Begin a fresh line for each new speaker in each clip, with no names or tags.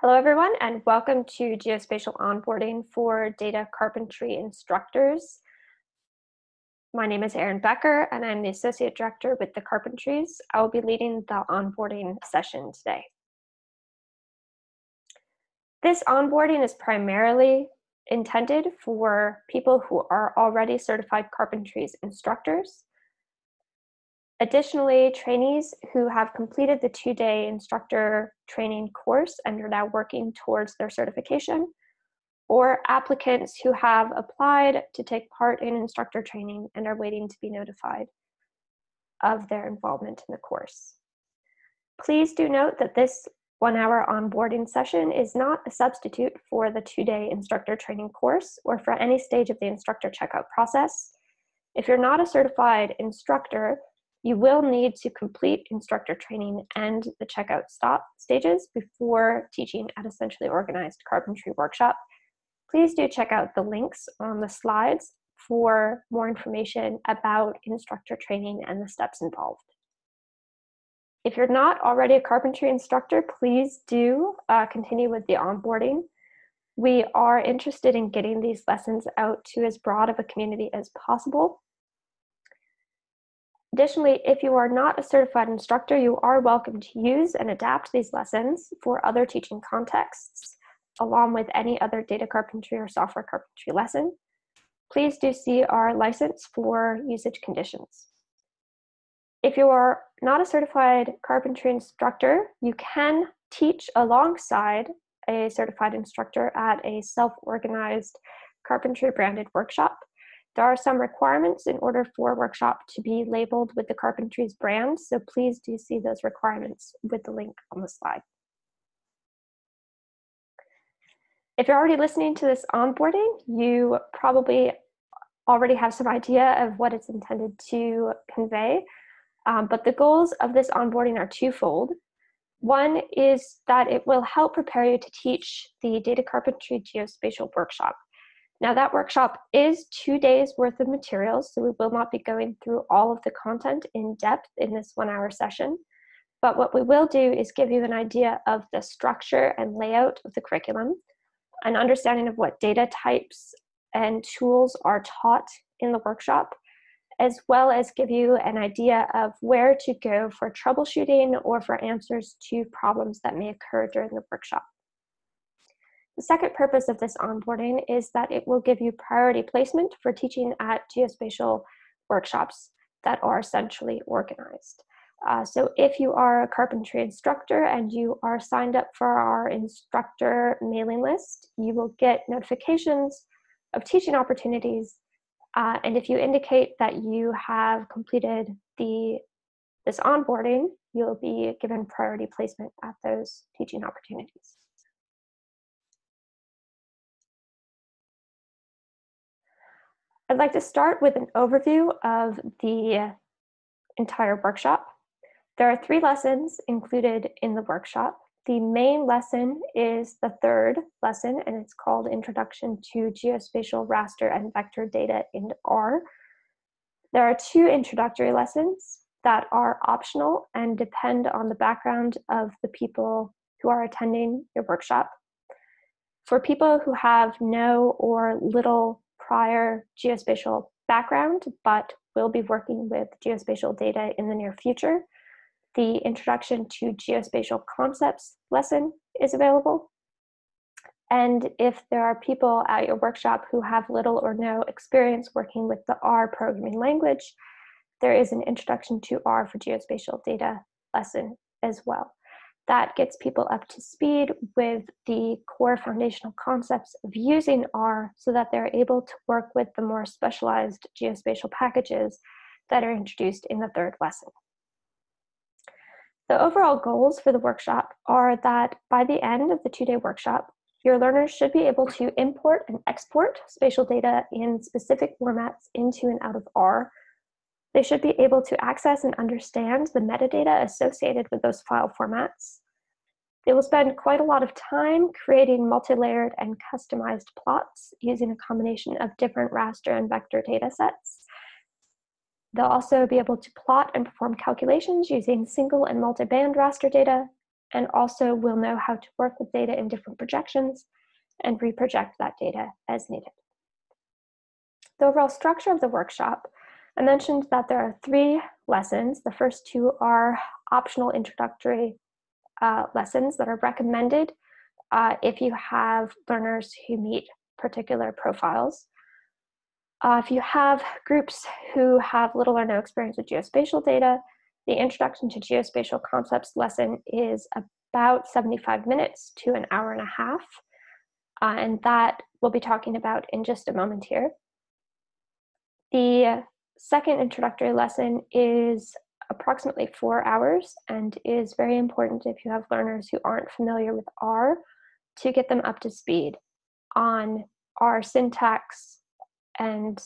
Hello everyone and welcome to Geospatial Onboarding for Data Carpentry Instructors. My name is Erin Becker and I'm the Associate Director with the Carpentries. I will be leading the onboarding session today. This onboarding is primarily intended for people who are already certified carpentries instructors Additionally, trainees who have completed the two-day instructor training course and are now working towards their certification, or applicants who have applied to take part in instructor training and are waiting to be notified of their involvement in the course. Please do note that this one-hour onboarding session is not a substitute for the two-day instructor training course or for any stage of the instructor checkout process. If you're not a certified instructor, you will need to complete instructor training and the checkout stop stages before teaching at a centrally organized carpentry workshop. Please do check out the links on the slides for more information about instructor training and the steps involved. If you're not already a carpentry instructor, please do uh, continue with the onboarding. We are interested in getting these lessons out to as broad of a community as possible Additionally, if you are not a certified instructor, you are welcome to use and adapt these lessons for other teaching contexts, along with any other data carpentry or software carpentry lesson. Please do see our license for usage conditions. If you are not a certified carpentry instructor, you can teach alongside a certified instructor at a self-organized carpentry branded workshop there are some requirements in order for a workshop to be labeled with the Carpentries brand, so please do see those requirements with the link on the slide. If you're already listening to this onboarding, you probably already have some idea of what it's intended to convey, um, but the goals of this onboarding are twofold. One is that it will help prepare you to teach the Data Carpentry Geospatial Workshop. Now that workshop is two days worth of materials, so we will not be going through all of the content in depth in this one hour session. But what we will do is give you an idea of the structure and layout of the curriculum, an understanding of what data types and tools are taught in the workshop, as well as give you an idea of where to go for troubleshooting or for answers to problems that may occur during the workshop. The second purpose of this onboarding is that it will give you priority placement for teaching at geospatial workshops that are centrally organized. Uh, so if you are a carpentry instructor and you are signed up for our instructor mailing list, you will get notifications of teaching opportunities. Uh, and if you indicate that you have completed the this onboarding, you'll be given priority placement at those teaching opportunities. I'd like to start with an overview of the entire workshop. There are three lessons included in the workshop. The main lesson is the third lesson, and it's called Introduction to Geospatial Raster and Vector Data in R. There are two introductory lessons that are optional and depend on the background of the people who are attending your workshop. For people who have no or little prior geospatial background, but will be working with geospatial data in the near future. The Introduction to Geospatial Concepts lesson is available. And if there are people at your workshop who have little or no experience working with the R programming language, there is an Introduction to R for Geospatial Data lesson as well that gets people up to speed with the core foundational concepts of using R so that they're able to work with the more specialized geospatial packages that are introduced in the third lesson. The overall goals for the workshop are that by the end of the two-day workshop, your learners should be able to import and export spatial data in specific formats into and out of R they should be able to access and understand the metadata associated with those file formats. They will spend quite a lot of time creating multi-layered and customized plots using a combination of different raster and vector data sets. They'll also be able to plot and perform calculations using single and multi-band raster data, and also will know how to work with data in different projections and reproject that data as needed. The overall structure of the workshop, I mentioned that there are three lessons. The first two are optional introductory uh, lessons that are recommended uh, if you have learners who meet particular profiles. Uh, if you have groups who have little or no experience with geospatial data, the Introduction to Geospatial Concepts lesson is about 75 minutes to an hour and a half, uh, and that we'll be talking about in just a moment here. The second introductory lesson is approximately four hours and is very important if you have learners who aren't familiar with R to get them up to speed on R syntax and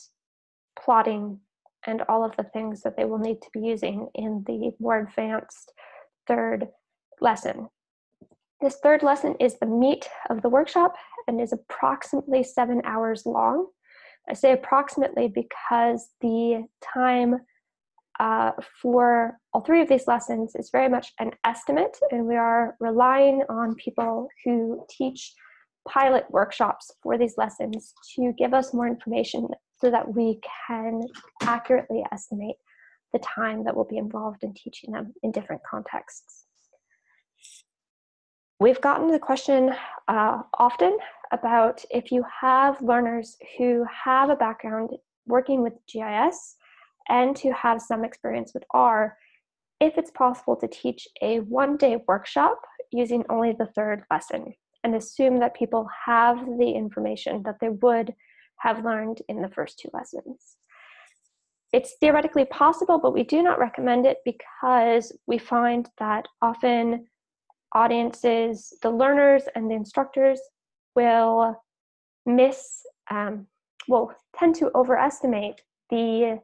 plotting and all of the things that they will need to be using in the more advanced third lesson. This third lesson is the meat of the workshop and is approximately seven hours long. I say approximately because the time uh, for all three of these lessons is very much an estimate, and we are relying on people who teach pilot workshops for these lessons to give us more information so that we can accurately estimate the time that will be involved in teaching them in different contexts. We've gotten the question uh, often about if you have learners who have a background working with GIS and who have some experience with R, if it's possible to teach a one-day workshop using only the third lesson and assume that people have the information that they would have learned in the first two lessons. It's theoretically possible, but we do not recommend it because we find that often audiences, the learners and the instructors will miss, um, will tend to overestimate the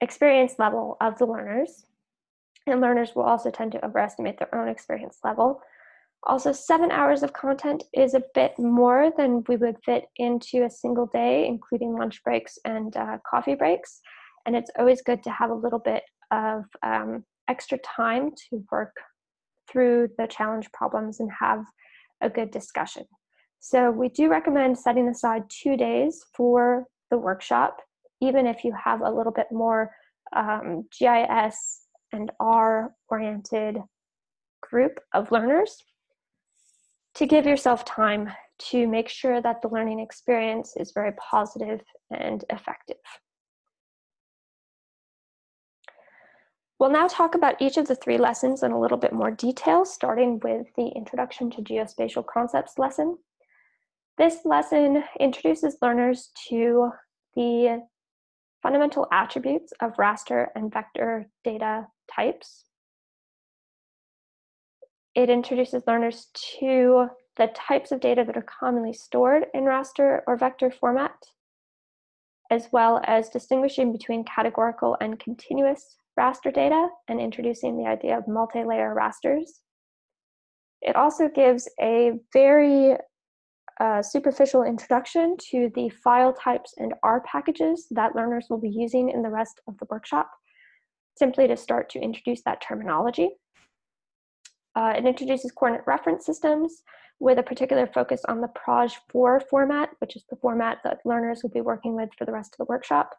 experience level of the learners. And learners will also tend to overestimate their own experience level. Also, seven hours of content is a bit more than we would fit into a single day, including lunch breaks and uh, coffee breaks. And it's always good to have a little bit of um, extra time to work through the challenge problems and have a good discussion. So we do recommend setting aside two days for the workshop, even if you have a little bit more um, GIS and R oriented group of learners to give yourself time to make sure that the learning experience is very positive and effective. We'll now talk about each of the three lessons in a little bit more detail, starting with the Introduction to Geospatial Concepts lesson. This lesson introduces learners to the fundamental attributes of raster and vector data types. It introduces learners to the types of data that are commonly stored in raster or vector format, as well as distinguishing between categorical and continuous raster data and introducing the idea of multi-layer rasters. It also gives a very uh, superficial introduction to the file types and R packages that learners will be using in the rest of the workshop, simply to start to introduce that terminology. Uh, it introduces coordinate reference systems with a particular focus on the PROJ4 format, which is the format that learners will be working with for the rest of the workshop.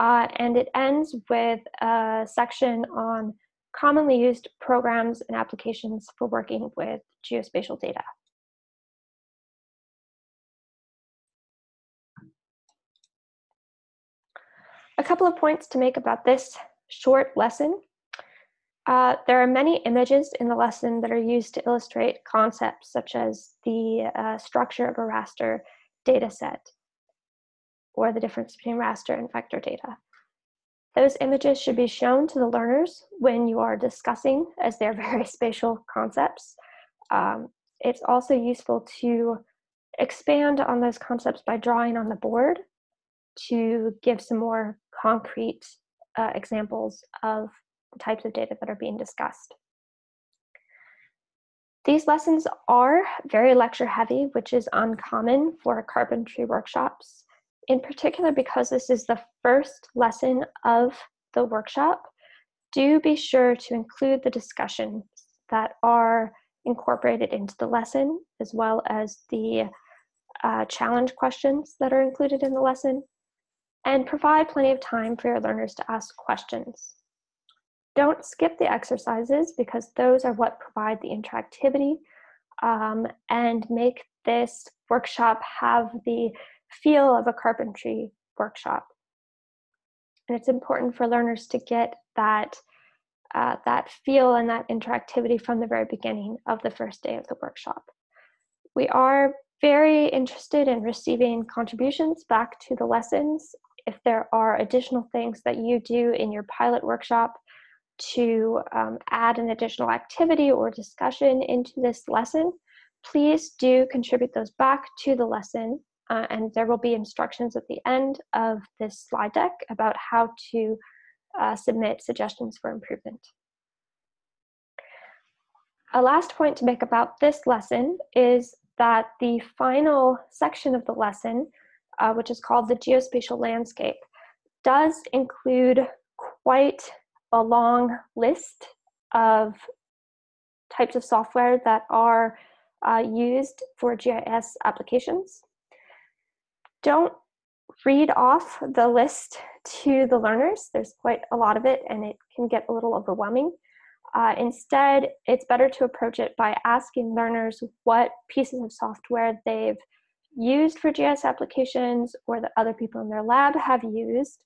Uh, and it ends with a section on commonly used programs and applications for working with geospatial data. A couple of points to make about this short lesson. Uh, there are many images in the lesson that are used to illustrate concepts such as the uh, structure of a raster data set or the difference between raster and vector data. Those images should be shown to the learners when you are discussing as they're very spatial concepts. Um, it's also useful to expand on those concepts by drawing on the board to give some more concrete uh, examples of the types of data that are being discussed. These lessons are very lecture heavy, which is uncommon for carpentry workshops in particular because this is the first lesson of the workshop, do be sure to include the discussions that are incorporated into the lesson, as well as the uh, challenge questions that are included in the lesson, and provide plenty of time for your learners to ask questions. Don't skip the exercises because those are what provide the interactivity um, and make this workshop have the feel of a carpentry workshop. And it's important for learners to get that, uh, that feel and that interactivity from the very beginning of the first day of the workshop. We are very interested in receiving contributions back to the lessons. If there are additional things that you do in your pilot workshop to um, add an additional activity or discussion into this lesson, please do contribute those back to the lesson uh, and there will be instructions at the end of this slide deck about how to uh, submit suggestions for improvement. A last point to make about this lesson is that the final section of the lesson, uh, which is called the geospatial landscape, does include quite a long list of types of software that are uh, used for GIS applications. Don't read off the list to the learners. There's quite a lot of it and it can get a little overwhelming. Uh, instead, it's better to approach it by asking learners what pieces of software they've used for GIS applications or that other people in their lab have used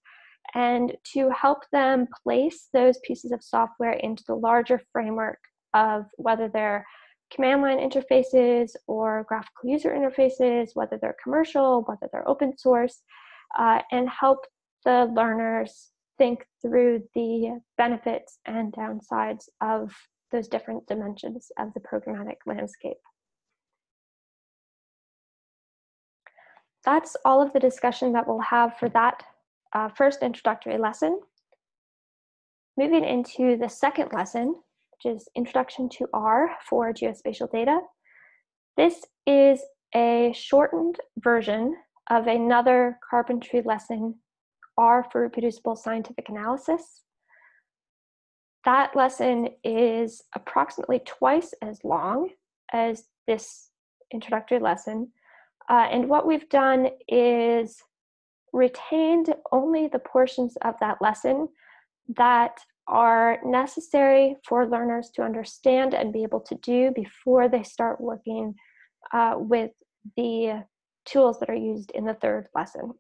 and to help them place those pieces of software into the larger framework of whether they're command line interfaces or graphical user interfaces, whether they're commercial, whether they're open source, uh, and help the learners think through the benefits and downsides of those different dimensions of the programmatic landscape. That's all of the discussion that we'll have for that uh, first introductory lesson. Moving into the second lesson, which is Introduction to R for Geospatial Data. This is a shortened version of another carpentry lesson, R for Reproducible Scientific Analysis. That lesson is approximately twice as long as this introductory lesson. Uh, and what we've done is retained only the portions of that lesson that are necessary for learners to understand and be able to do before they start working uh, with the tools that are used in the third lesson.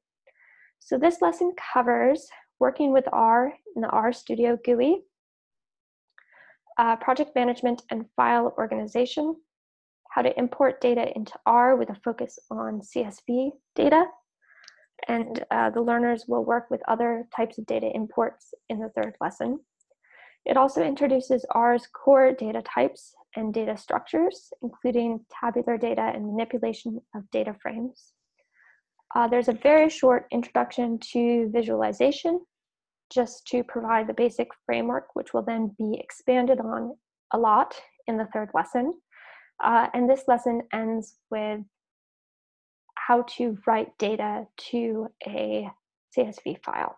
So this lesson covers working with R in the RStudio GUI, uh, project management and file organization, how to import data into R with a focus on CSV data, and uh, the learners will work with other types of data imports in the third lesson. It also introduces R's core data types and data structures, including tabular data and manipulation of data frames. Uh, there's a very short introduction to visualization, just to provide the basic framework, which will then be expanded on a lot in the third lesson. Uh, and this lesson ends with how to write data to a CSV file.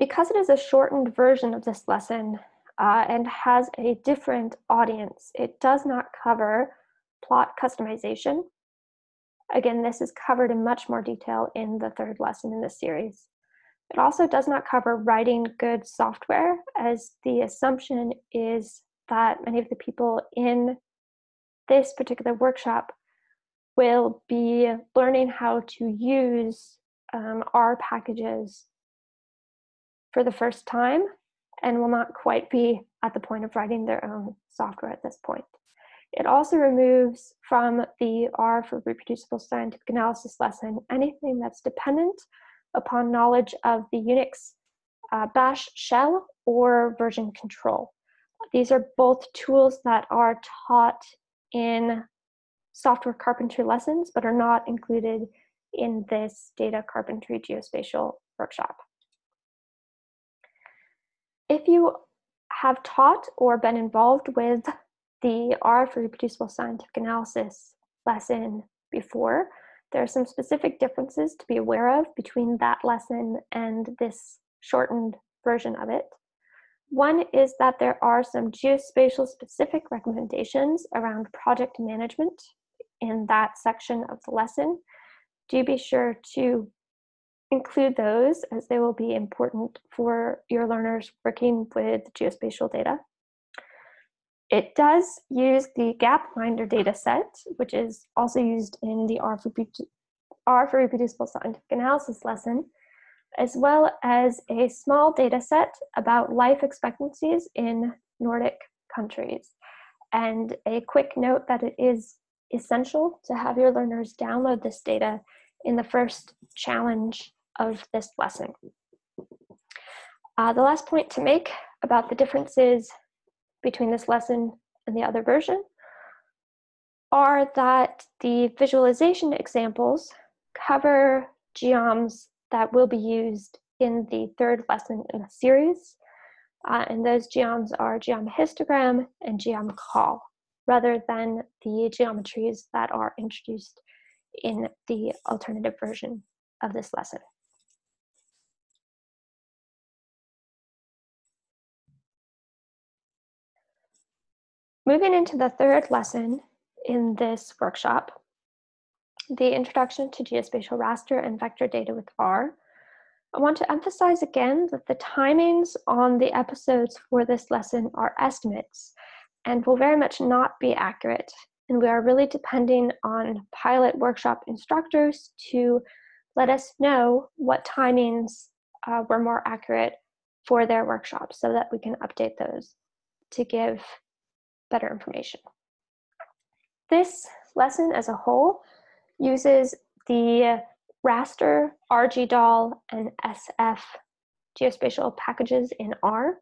Because it is a shortened version of this lesson uh, and has a different audience, it does not cover plot customization. Again, this is covered in much more detail in the third lesson in this series. It also does not cover writing good software as the assumption is that many of the people in this particular workshop will be learning how to use um, R packages for the first time and will not quite be at the point of writing their own software at this point. It also removes from the R for reproducible scientific analysis lesson anything that's dependent upon knowledge of the Unix uh, bash shell or version control. These are both tools that are taught in software carpentry lessons, but are not included in this data carpentry geospatial workshop. If you have taught or been involved with the R for reproducible scientific analysis lesson before, there are some specific differences to be aware of between that lesson and this shortened version of it. One is that there are some geospatial specific recommendations around project management in that section of the lesson. Do be sure to include those as they will be important for your learners working with geospatial data. It does use the Gapminder dataset, which is also used in the R for, R for Reproducible Scientific Analysis lesson, as well as a small data set about life expectancies in Nordic countries. And a quick note that it is essential to have your learners download this data in the first challenge of this lesson. Uh, the last point to make about the differences between this lesson and the other version are that the visualization examples cover geoms that will be used in the third lesson in the series. Uh, and those geoms are geom histogram and geom col, rather than the geometries that are introduced in the alternative version of this lesson. Moving into the third lesson in this workshop, the introduction to geospatial raster and vector data with R, I want to emphasize again that the timings on the episodes for this lesson are estimates and will very much not be accurate. And we are really depending on pilot workshop instructors to let us know what timings uh, were more accurate for their workshops so that we can update those to give better information. This lesson as a whole uses the raster, RGDAL, and SF geospatial packages in R,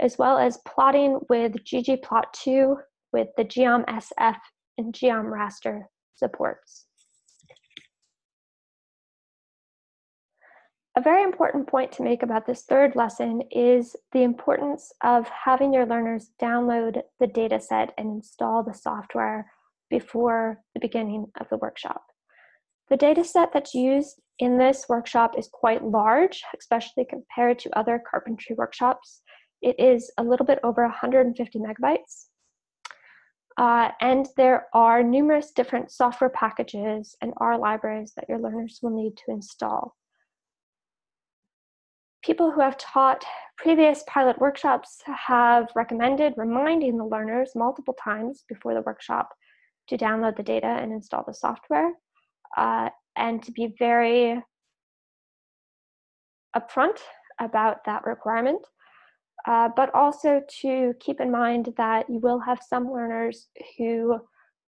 as well as plotting with ggplot2 with the geom SF and geom raster supports. A very important point to make about this third lesson is the importance of having your learners download the dataset and install the software before the beginning of the workshop. The dataset that's used in this workshop is quite large, especially compared to other carpentry workshops. It is a little bit over 150 megabytes. Uh, and there are numerous different software packages and R libraries that your learners will need to install people who have taught previous pilot workshops have recommended reminding the learners multiple times before the workshop to download the data and install the software uh, and to be very upfront about that requirement. Uh, but also to keep in mind that you will have some learners who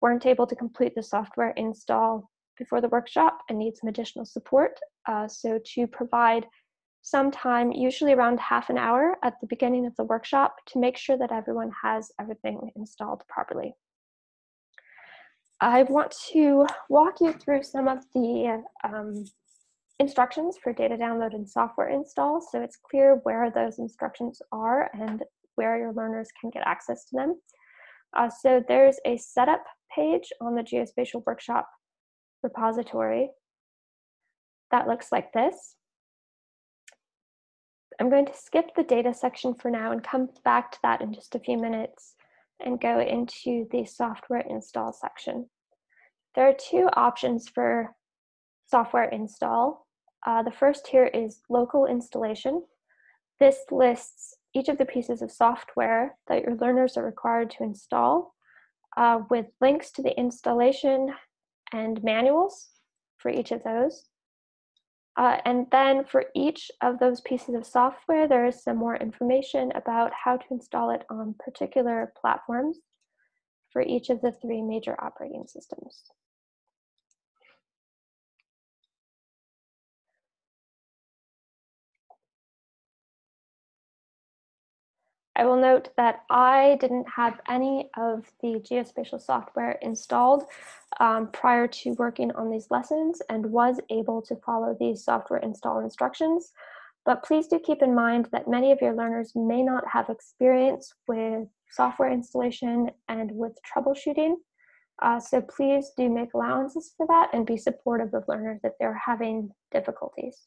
weren't able to complete the software install before the workshop and need some additional support. Uh, so to provide sometime, usually around half an hour at the beginning of the workshop to make sure that everyone has everything installed properly. I want to walk you through some of the um, instructions for data download and software install so it's clear where those instructions are and where your learners can get access to them. Uh, so there's a setup page on the Geospatial Workshop repository that looks like this. I'm going to skip the data section for now and come back to that in just a few minutes and go into the software install section. There are two options for software install. Uh, the first here is local installation. This lists each of the pieces of software that your learners are required to install uh, with links to the installation and manuals for each of those. Uh, and then for each of those pieces of software, there is some more information about how to install it on particular platforms for each of the three major operating systems. I will note that I didn't have any of the geospatial software installed um, prior to working on these lessons and was able to follow these software install instructions. But please do keep in mind that many of your learners may not have experience with software installation and with troubleshooting. Uh, so please do make allowances for that and be supportive of learners if they're having difficulties.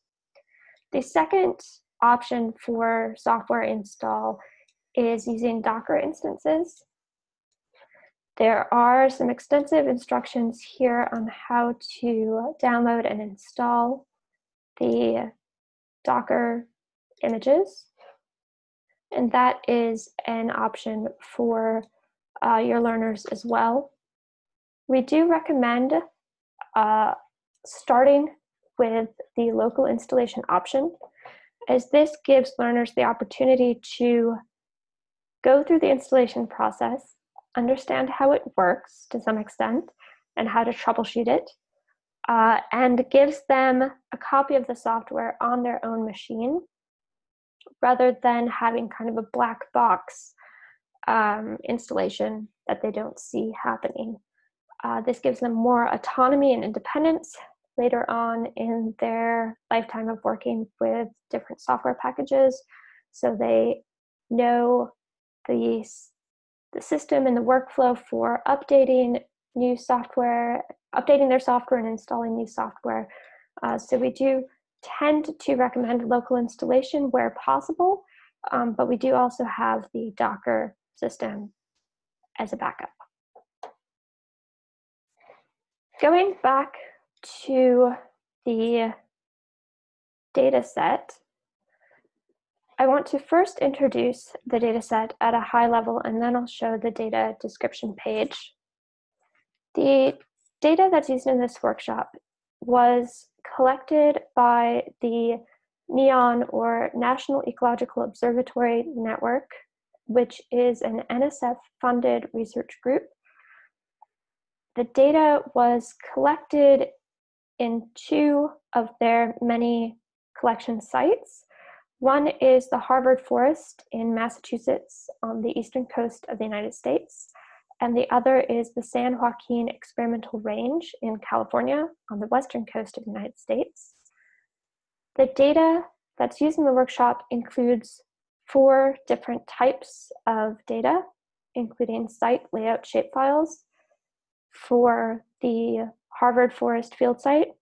The second option for software install is using Docker instances. There are some extensive instructions here on how to download and install the Docker images. And that is an option for uh, your learners as well. We do recommend uh, starting with the local installation option, as this gives learners the opportunity to go through the installation process, understand how it works to some extent, and how to troubleshoot it, uh, and gives them a copy of the software on their own machine rather than having kind of a black box um, installation that they don't see happening. Uh, this gives them more autonomy and independence later on in their lifetime of working with different software packages. So they know the, the system and the workflow for updating new software, updating their software and installing new software. Uh, so we do tend to recommend local installation where possible, um, but we do also have the Docker system as a backup. Going back to the data set, I want to first introduce the data set at a high level and then I'll show the data description page. The data that's used in this workshop was collected by the NEON or National Ecological Observatory Network, which is an NSF funded research group the data was collected in two of their many collection sites. One is the Harvard Forest in Massachusetts on the eastern coast of the United States, and the other is the San Joaquin Experimental Range in California on the western coast of the United States. The data that's used in the workshop includes four different types of data, including site layout shapefiles, for the Harvard Forest Field Site,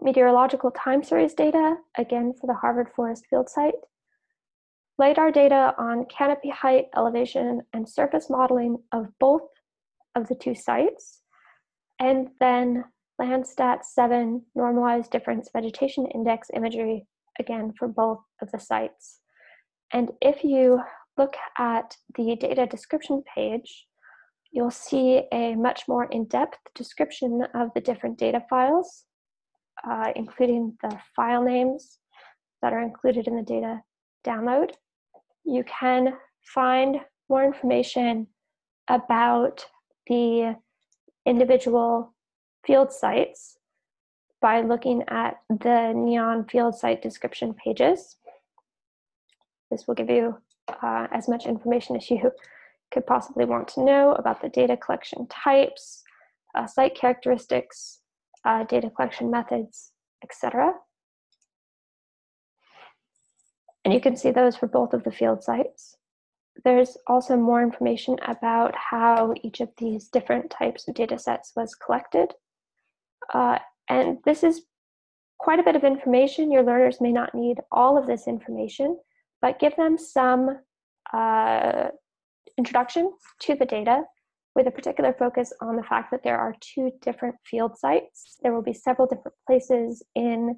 meteorological time series data, again for the Harvard Forest Field Site, LiDAR data on canopy height, elevation, and surface modeling of both of the two sites, and then Landsat 7 normalized difference vegetation index imagery, again for both of the sites. And if you look at the data description page, you'll see a much more in-depth description of the different data files, uh, including the file names that are included in the data download. You can find more information about the individual field sites by looking at the NEON field site description pages. This will give you uh, as much information as you could possibly want to know about the data collection types, uh, site characteristics, uh, data collection methods, etc. And you can see those for both of the field sites. There's also more information about how each of these different types of data sets was collected. Uh, and this is quite a bit of information. Your learners may not need all of this information, but give them some uh, introduction to the data with a particular focus on the fact that there are two different field sites. There will be several different places in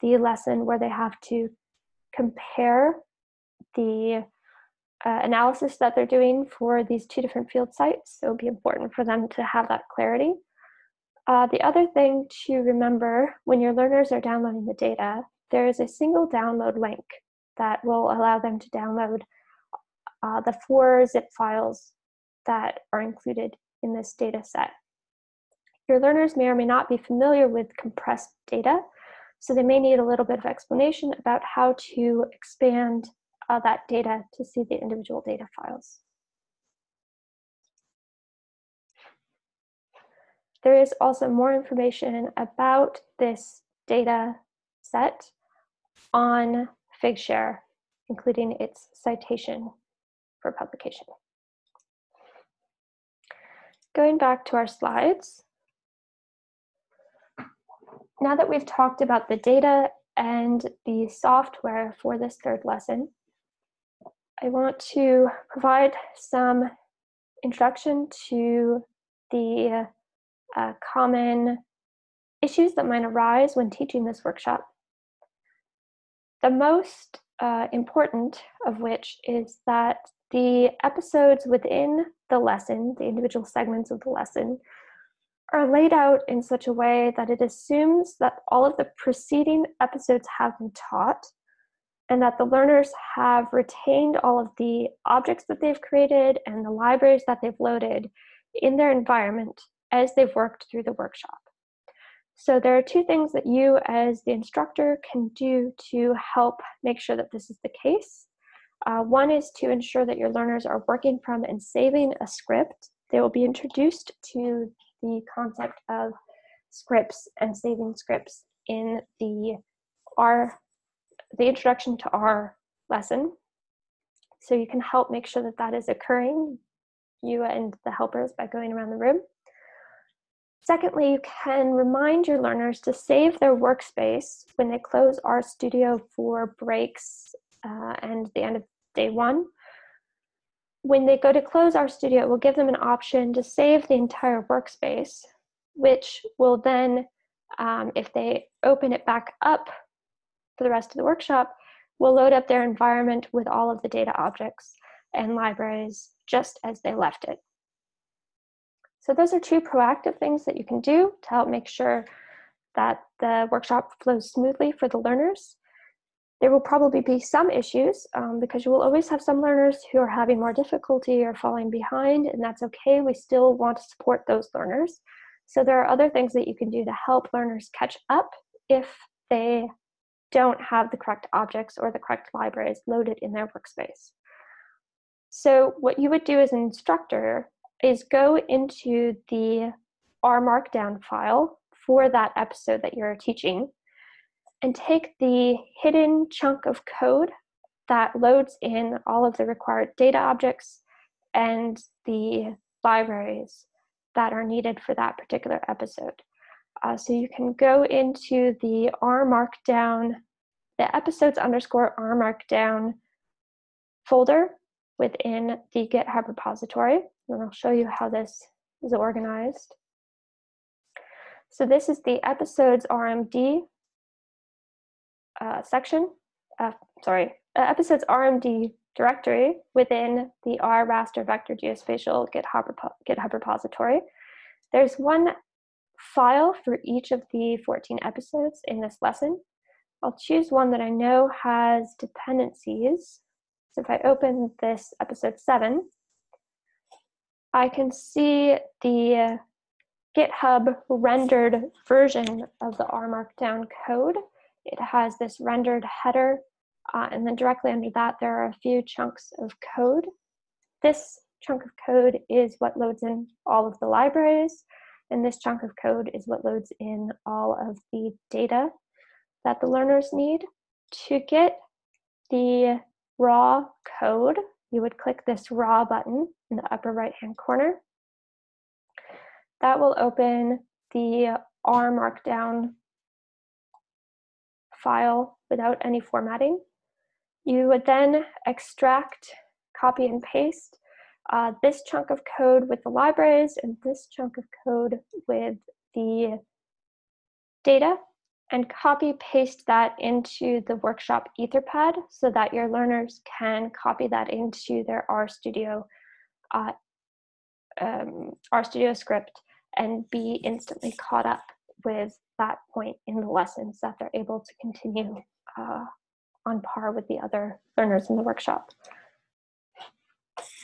the lesson where they have to compare the uh, analysis that they're doing for these two different field sites. So it will be important for them to have that clarity. Uh, the other thing to remember when your learners are downloading the data, there is a single download link that will allow them to download uh, the four zip files that are included in this data set. Your learners may or may not be familiar with compressed data, so they may need a little bit of explanation about how to expand uh, that data to see the individual data files. There is also more information about this data set on Figshare, including its citation for publication. Going back to our slides, now that we've talked about the data and the software for this third lesson, I want to provide some introduction to the uh, common issues that might arise when teaching this workshop. The most uh, important of which is that the episodes within the lesson, the individual segments of the lesson, are laid out in such a way that it assumes that all of the preceding episodes have been taught and that the learners have retained all of the objects that they've created and the libraries that they've loaded in their environment as they've worked through the workshop. So there are two things that you as the instructor can do to help make sure that this is the case. Uh, one is to ensure that your learners are working from and saving a script. They will be introduced to the concept of scripts and saving scripts in the R, the introduction to R lesson. So you can help make sure that that is occurring, you and the helpers by going around the room. Secondly, you can remind your learners to save their workspace when they close RStudio for breaks uh, and the end of day one when they go to close RStudio, it will give them an option to save the entire workspace, which will then, um, if they open it back up for the rest of the workshop, will load up their environment with all of the data objects and libraries just as they left it. So those are two proactive things that you can do to help make sure that the workshop flows smoothly for the learners. There will probably be some issues um, because you will always have some learners who are having more difficulty or falling behind, and that's okay. We still want to support those learners. So there are other things that you can do to help learners catch up if they don't have the correct objects or the correct libraries loaded in their workspace. So what you would do as an instructor is go into the R Markdown file for that episode that you're teaching and take the hidden chunk of code that loads in all of the required data objects and the libraries that are needed for that particular episode. Uh, so you can go into the R Markdown, the episodes underscore R Markdown folder within the GitHub repository. And I'll show you how this is organized. So this is the episodes RMD uh, section, uh, sorry, uh, episodes RMD directory within the R raster vector geospatial GitHub, repo GitHub repository. There's one file for each of the 14 episodes in this lesson. I'll choose one that I know has dependencies. So if I open this episode 7, I can see the GitHub rendered version of the R Markdown code it has this rendered header, uh, and then directly under that, there are a few chunks of code. This chunk of code is what loads in all of the libraries, and this chunk of code is what loads in all of the data that the learners need. To get the raw code, you would click this raw button in the upper right hand corner. That will open the R Markdown file without any formatting. You would then extract, copy and paste uh, this chunk of code with the libraries and this chunk of code with the data and copy paste that into the workshop etherpad so that your learners can copy that into their RStudio uh, um, RStudio script and be instantly caught up with that point in the lessons that they're able to continue uh, on par with the other learners in the workshop.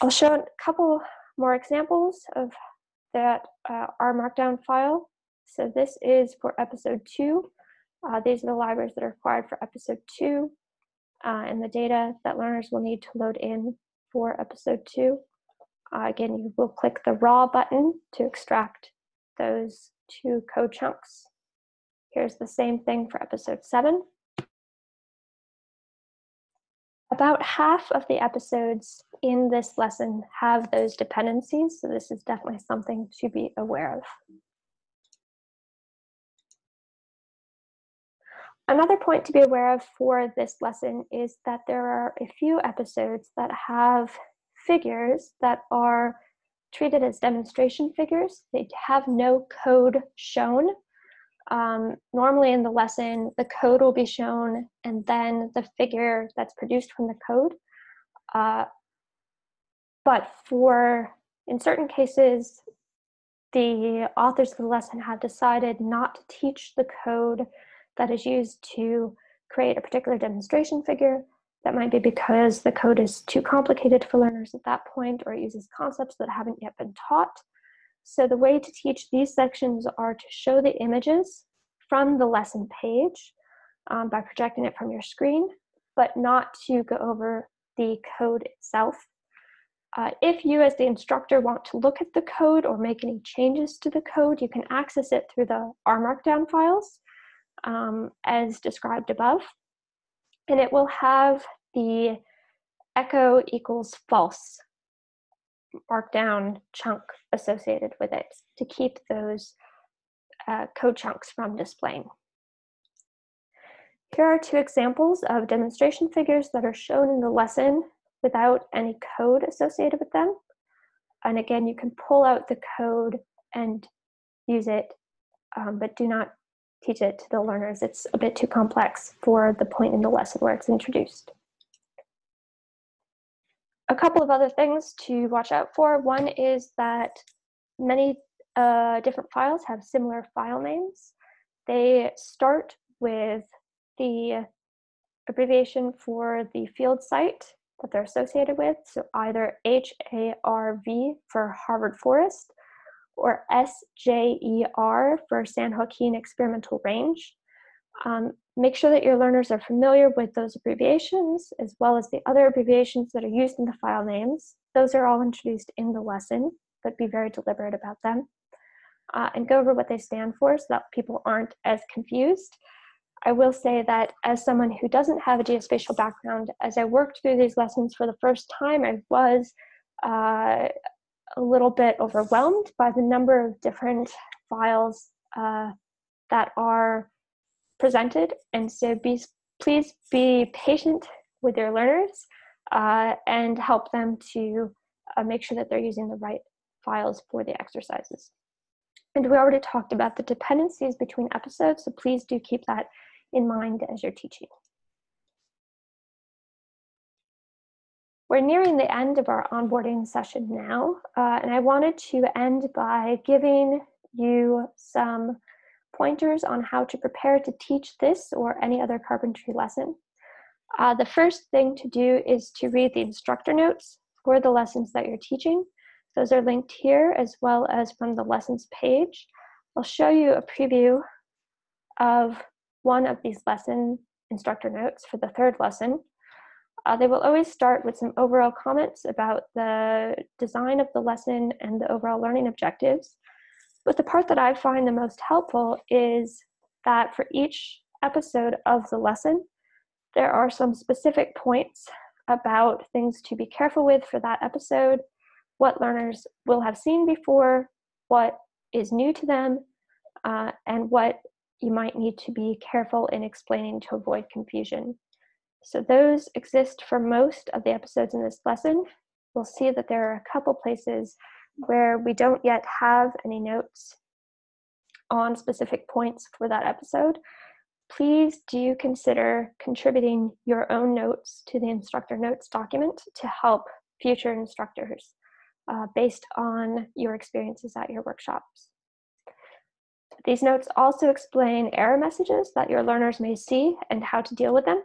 I'll show a couple more examples of that uh, Markdown file. So this is for episode two. Uh, these are the libraries that are required for episode two uh, and the data that learners will need to load in for episode two. Uh, again, you will click the raw button to extract those two code chunks. Here's the same thing for episode seven. About half of the episodes in this lesson have those dependencies, so this is definitely something to be aware of. Another point to be aware of for this lesson is that there are a few episodes that have figures that are treated as demonstration figures. They have no code shown. Um, normally in the lesson, the code will be shown and then the figure that's produced from the code. Uh, but for, in certain cases, the authors of the lesson have decided not to teach the code that is used to create a particular demonstration figure. That might be because the code is too complicated for learners at that point or it uses concepts that haven't yet been taught. So the way to teach these sections are to show the images from the lesson page um, by projecting it from your screen, but not to go over the code itself. Uh, if you as the instructor want to look at the code or make any changes to the code, you can access it through the R Markdown files um, as described above. And it will have the echo equals false markdown chunk associated with it to keep those uh, code chunks from displaying. Here are two examples of demonstration figures that are shown in the lesson without any code associated with them. And again, you can pull out the code and use it, um, but do not teach it to the learners. It's a bit too complex for the point in the lesson where it's introduced. A couple of other things to watch out for. One is that many uh, different files have similar file names. They start with the abbreviation for the field site that they're associated with, so either HARV for Harvard Forest or SJER for San Joaquin Experimental Range. Um, make sure that your learners are familiar with those abbreviations as well as the other abbreviations that are used in the file names. Those are all introduced in the lesson, but be very deliberate about them. Uh, and go over what they stand for so that people aren't as confused. I will say that as someone who doesn't have a geospatial background, as I worked through these lessons for the first time, I was uh, a little bit overwhelmed by the number of different files uh, that are presented. And so be, please be patient with your learners uh, and help them to uh, make sure that they're using the right files for the exercises. And we already talked about the dependencies between episodes, so please do keep that in mind as you're teaching. We're nearing the end of our onboarding session now, uh, and I wanted to end by giving you some pointers on how to prepare to teach this or any other carpentry lesson. Uh, the first thing to do is to read the instructor notes for the lessons that you're teaching. Those are linked here as well as from the lessons page. I'll show you a preview of one of these lesson instructor notes for the third lesson. Uh, they will always start with some overall comments about the design of the lesson and the overall learning objectives. But the part that I find the most helpful is that for each episode of the lesson, there are some specific points about things to be careful with for that episode, what learners will have seen before, what is new to them, uh, and what you might need to be careful in explaining to avoid confusion. So those exist for most of the episodes in this lesson. We'll see that there are a couple places where we don't yet have any notes on specific points for that episode. Please do consider contributing your own notes to the instructor notes document to help future instructors uh, based on your experiences at your workshops. These notes also explain error messages that your learners may see and how to deal with them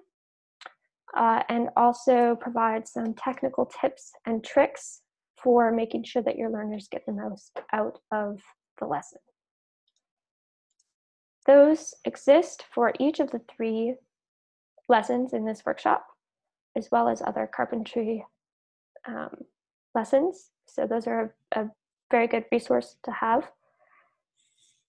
uh, and also provide some technical tips and tricks for making sure that your learners get the most out of the lesson. Those exist for each of the three lessons in this workshop, as well as other carpentry um, lessons. So those are a, a very good resource to have.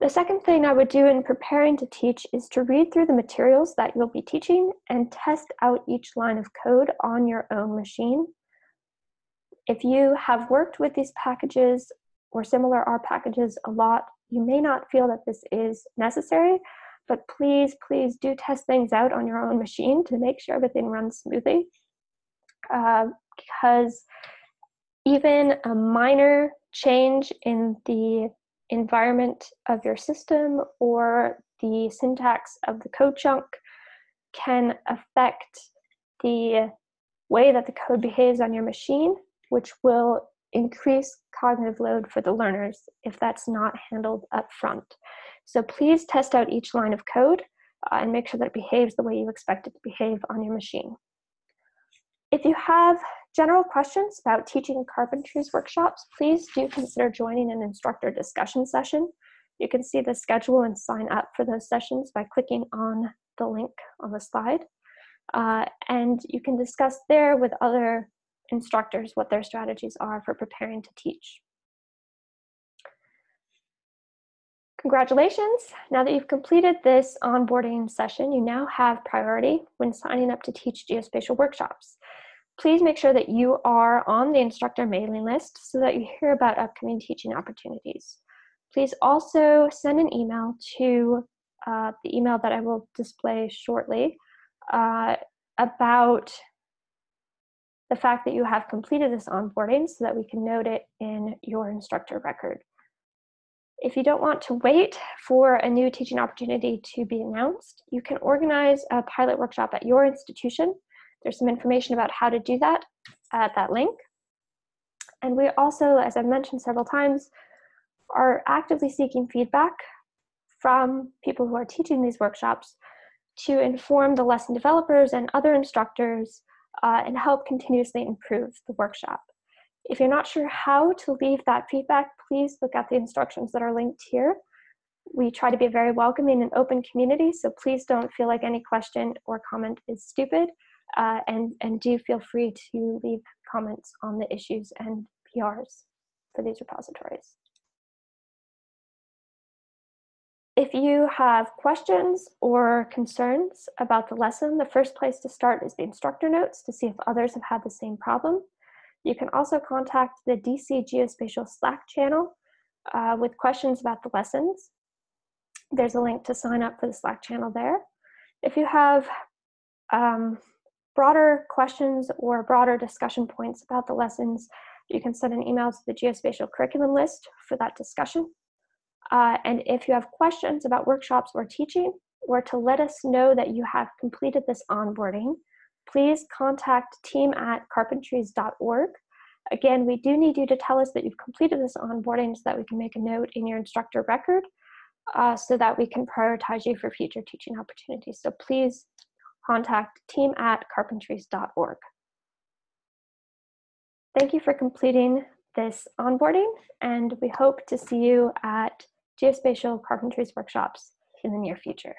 The second thing I would do in preparing to teach is to read through the materials that you'll be teaching and test out each line of code on your own machine. If you have worked with these packages or similar R packages a lot, you may not feel that this is necessary, but please, please do test things out on your own machine to make sure everything runs smoothly. Uh, because even a minor change in the environment of your system or the syntax of the code chunk can affect the way that the code behaves on your machine, which will increase cognitive load for the learners if that's not handled up front. So please test out each line of code uh, and make sure that it behaves the way you expect it to behave on your machine. If you have general questions about teaching carpentries workshops, please do consider joining an instructor discussion session. You can see the schedule and sign up for those sessions by clicking on the link on the slide. Uh, and you can discuss there with other instructors what their strategies are for preparing to teach. Congratulations! Now that you've completed this onboarding session, you now have priority when signing up to teach geospatial workshops. Please make sure that you are on the instructor mailing list so that you hear about upcoming teaching opportunities. Please also send an email to uh, the email that I will display shortly uh, about the fact that you have completed this onboarding so that we can note it in your instructor record. If you don't want to wait for a new teaching opportunity to be announced, you can organize a pilot workshop at your institution. There's some information about how to do that at that link. And we also, as I've mentioned several times, are actively seeking feedback from people who are teaching these workshops to inform the lesson developers and other instructors uh, and help continuously improve the workshop. If you're not sure how to leave that feedback, please look at the instructions that are linked here. We try to be a very welcoming and open community, so please don't feel like any question or comment is stupid, uh, and, and do feel free to leave comments on the issues and PRs for these repositories. If you have questions or concerns about the lesson, the first place to start is the instructor notes to see if others have had the same problem. You can also contact the DC Geospatial Slack channel uh, with questions about the lessons. There's a link to sign up for the Slack channel there. If you have um, broader questions or broader discussion points about the lessons, you can send an email to the geospatial curriculum list for that discussion. Uh, and if you have questions about workshops or teaching, or to let us know that you have completed this onboarding, please contact team at carpentries.org. Again, we do need you to tell us that you've completed this onboarding so that we can make a note in your instructor record uh, so that we can prioritize you for future teaching opportunities. So please contact team at carpentries.org. Thank you for completing this onboarding and we hope to see you at geospatial carpentries workshops in the near future.